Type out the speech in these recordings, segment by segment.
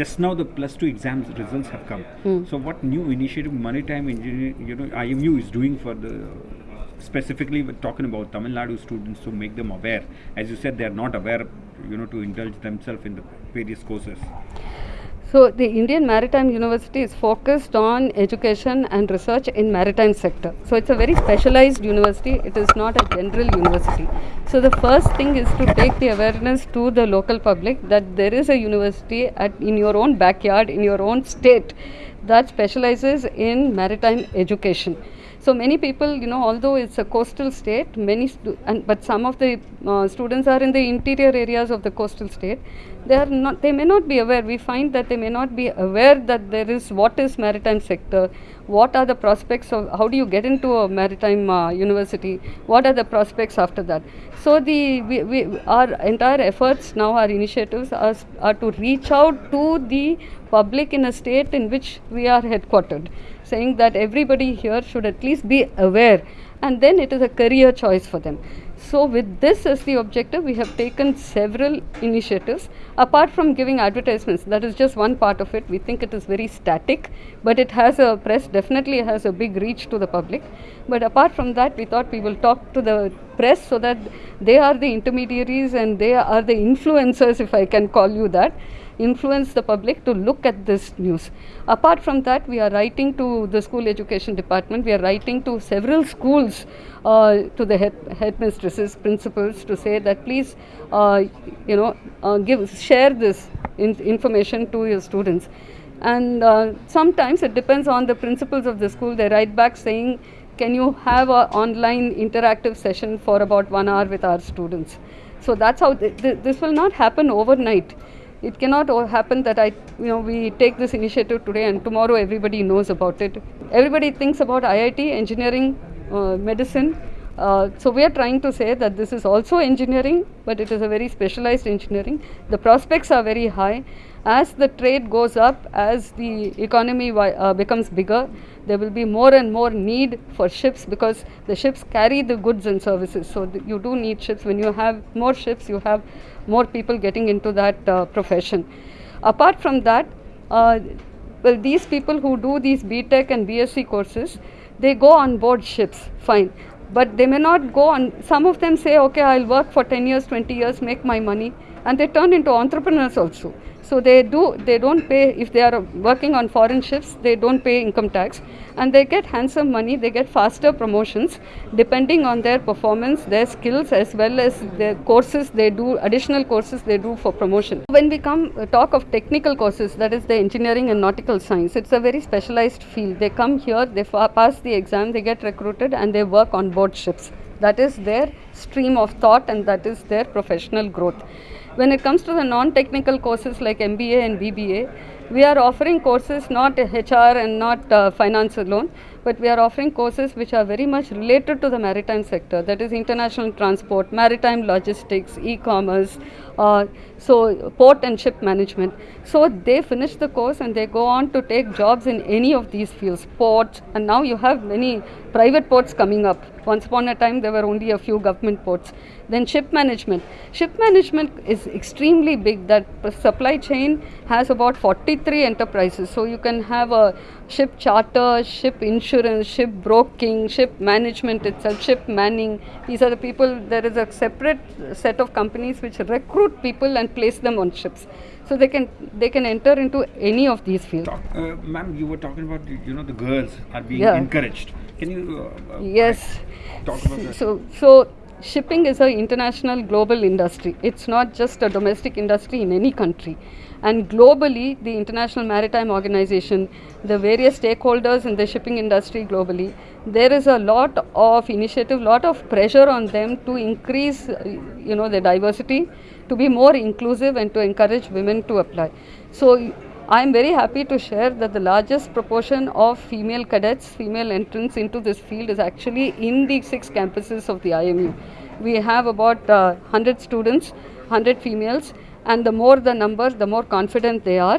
just now the plus two exams results have come. Hmm. So what new initiative Maritime Engineering, you know, IMU is doing for the specifically we're talking about Tamil Nadu students to make them aware. As you said, they are not aware, you know, to indulge themselves in the various courses. So the Indian Maritime University is focused on education and research in maritime sector. So it's a very specialized university. It is not a general university. So the first thing is to take the awareness to the local public that there is a university at in your own backyard, in your own state, that specializes in maritime education. So many people, you know, although it's a coastal state, many and but some of the uh, students are in the interior areas of the coastal state. They are not. They may not be aware. We find that they may not be aware that there is what is maritime sector, what are the prospects of how do you get into a maritime uh, university, what are the prospects after that. So the we, we, our entire efforts now, our initiatives are, are to reach out to the public in a state in which we are headquartered saying that everybody here should at least be aware and then it is a career choice for them. So, with this as the objective, we have taken several initiatives. Apart from giving advertisements, that is just one part of it. We think it is very static, but it has a press, definitely has a big reach to the public. But apart from that, we thought we will talk to the press so that they are the intermediaries and they are the influencers, if I can call you that influence the public to look at this news. Apart from that, we are writing to the school education department, we are writing to several schools, uh, to the head, headmistresses, principals to say that please, uh, you know, uh, give, share this in, information to your students. And uh, sometimes it depends on the principals of the school, they write back saying, can you have an online interactive session for about one hour with our students? So that's how th- th- this will not happen overnight it cannot happen that I, you know, we take this initiative today and tomorrow everybody knows about it. Everybody thinks about IIT, engineering, uh, medicine. Uh, so we are trying to say that this is also engineering, but it is a very specialized engineering. The prospects are very high. As the trade goes up, as the economy uh, becomes bigger, there will be more and more need for ships because the ships carry the goods and services. So you do need ships. When you have more ships, you have more people getting into that uh, profession. Apart from that, uh, well, these people who do these BTech and BSc courses, they go on board ships, fine. But they may not go on, some of them say, okay, I'll work for 10 years, 20 years, make my money, and they turn into entrepreneurs also. So they do, they don't pay, if they are working on foreign ships, they don't pay income tax, and they get handsome money, they get faster promotions depending on their performance, their skills, as well as the courses they do, additional courses they do for promotion. When we come uh, talk of technical courses, that is the engineering and nautical science, it's a very specialized field. They come here, they pass the exam, they get recruited, and they work on board ships. That is their stream of thought, and that is their professional growth. When it comes to the non-technical courses like MBA and BBA, we are offering courses not HR and not uh, finance alone, but we are offering courses which are very much related to the maritime sector. That is international transport, maritime logistics, e-commerce, uh, so port and ship management. So they finish the course and they go on to take jobs in any of these fields, ports, and now you have many private ports coming up. Once upon a time, there were only a few government ports. Then ship management. Ship management is extremely big. That supply chain has about 43 enterprises. So you can have a ship charter, ship insurance, ship broking, ship management itself, ship manning. These are the people. There is a separate set of companies which recruit people and place them on ships. So they can they can enter into any of these fields. Uh, ma'am, you were talking about you know the girls are being Yeah. encouraged. Can you? Uh, uh, Yes. Talk about that. So, so shipping is an international global industry. It's not just a domestic industry in any country. And globally, the International Maritime Organization, the various stakeholders in the shipping industry globally, there is a lot of initiative, lot of pressure on them to increase, uh, you know, the diversity, to be more inclusive and to encourage women to apply. So I am very happy to share that the largest proportion of female cadets, female entrants into this field is actually in the six campuses of the IMU. We have about uh, 100 students, 100 females, and the more the number, the more confident they are.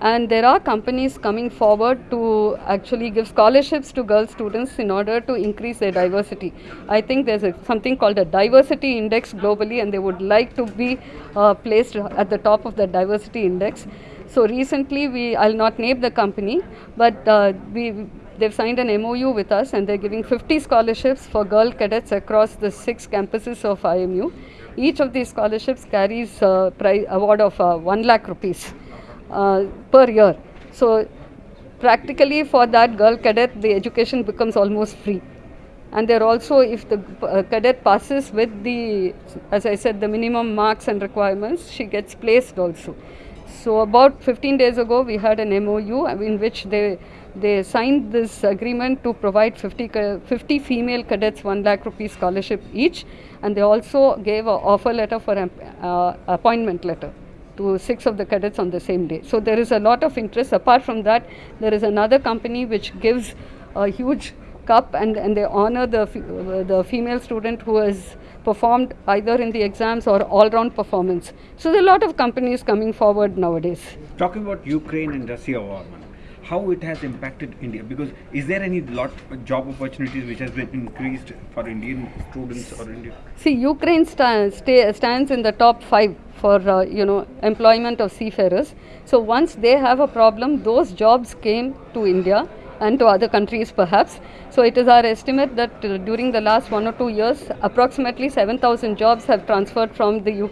And there are companies coming forward to actually give scholarships to girl students in order to increase their diversity. I think there's a, something called a diversity index globally, and they would like to be uh, placed at the top of the diversity index. So recently, we I'll not name the company, but uh, we they've signed an MOU with us, and they're giving 50 scholarships for girl cadets across the six campuses of IMU. Each of these scholarships carries a prize award of uh, one lakh rupees uh, per year. So practically for that girl cadet, the education becomes almost free and they're also if the uh, cadet passes with the as i said the minimum marks and requirements she gets placed also so about 15 days ago we had an mou in which they they signed this agreement to provide 50, 50 female cadets 1 lakh rupees scholarship each and they also gave an offer letter for an uh, appointment letter to six of the cadets on the same day. So there is a lot of interest. Apart from that, there is another company which gives a huge cup and, and they honor the, the female student who has performed either in the exams or all round performance. So there are a lot of companies coming forward nowadays. Talking about Ukraine and Russia war, how it has impacted India? Because is there any lot job opportunities which has been increased for Indian students or Indian? See, Ukraine sta- stay, stands in the top five for uh, you know employment of seafarers. So once they have a problem, those jobs came to India and to other countries perhaps. So it is our estimate that uh, during the last one or two years, approximately 7,000 jobs have transferred from the Ukraine.